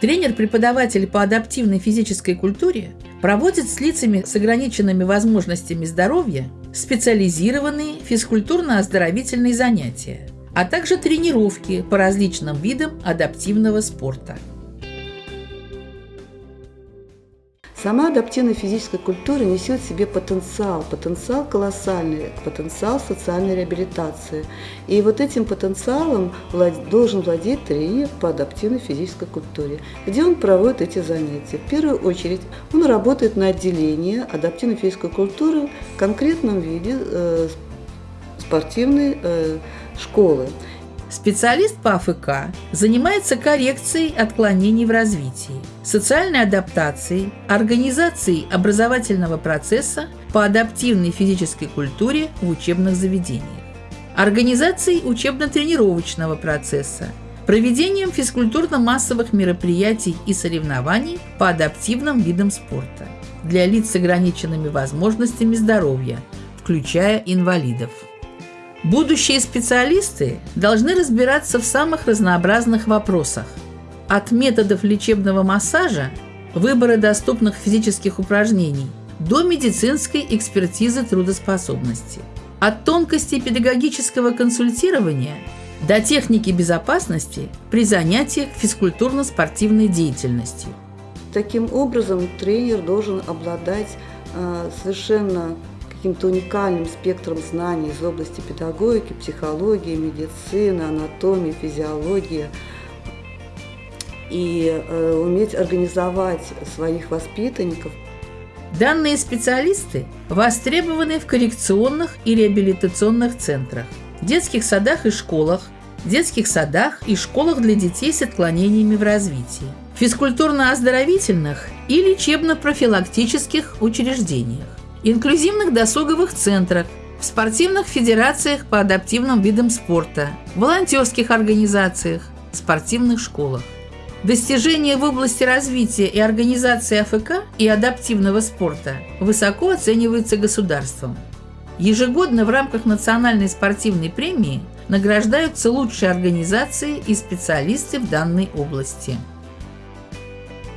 Тренер-преподаватель по адаптивной физической культуре проводит с лицами с ограниченными возможностями здоровья специализированные физкультурно-оздоровительные занятия, а также тренировки по различным видам адаптивного спорта. Сама адаптивная физическая культура несет в себе потенциал, потенциал колоссальный, потенциал социальной реабилитации. И вот этим потенциалом должен владеть тренер по адаптивной физической культуре, где он проводит эти занятия. В первую очередь он работает на отделении адаптивной физической культуры в конкретном виде э, спортивной э, школы. Специалист по АФК занимается коррекцией отклонений в развитии, социальной адаптацией, организацией образовательного процесса по адаптивной физической культуре в учебных заведениях, организацией учебно-тренировочного процесса, проведением физкультурно-массовых мероприятий и соревнований по адаптивным видам спорта для лиц с ограниченными возможностями здоровья, включая инвалидов. Будущие специалисты должны разбираться в самых разнообразных вопросах. От методов лечебного массажа, выбора доступных физических упражнений до медицинской экспертизы трудоспособности. От тонкостей педагогического консультирования до техники безопасности при занятиях физкультурно-спортивной деятельностью. Таким образом, тренер должен обладать э, совершенно каким-то уникальным спектром знаний из области педагогики, психологии, медицины, анатомии, физиологии и э, уметь организовать своих воспитанников. Данные специалисты востребованы в коррекционных и реабилитационных центрах, детских садах и школах, детских садах и школах для детей с отклонениями в развитии, физкультурно-оздоровительных и лечебно-профилактических учреждениях инклюзивных досуговых центрах, в спортивных федерациях по адаптивным видам спорта, волонтерских организациях, спортивных школах. Достижения в области развития и организации АФК и адаптивного спорта высоко оцениваются государством. Ежегодно в рамках национальной спортивной премии награждаются лучшие организации и специалисты в данной области.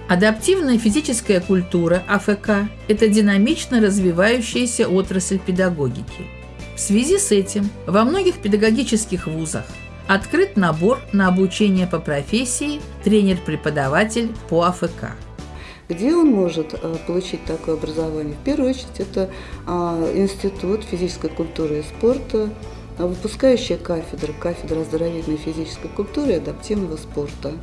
Адаптивная физическая культура АФК – это динамично развивающаяся отрасль педагогики. В связи с этим во многих педагогических вузах открыт набор на обучение по профессии тренер-преподаватель по АФК. Где он может э, получить такое образование? В первую очередь это а, Институт физической культуры и спорта, выпускающая кафедра, кафедра оздоровительной физической культуры и адаптивного спорта.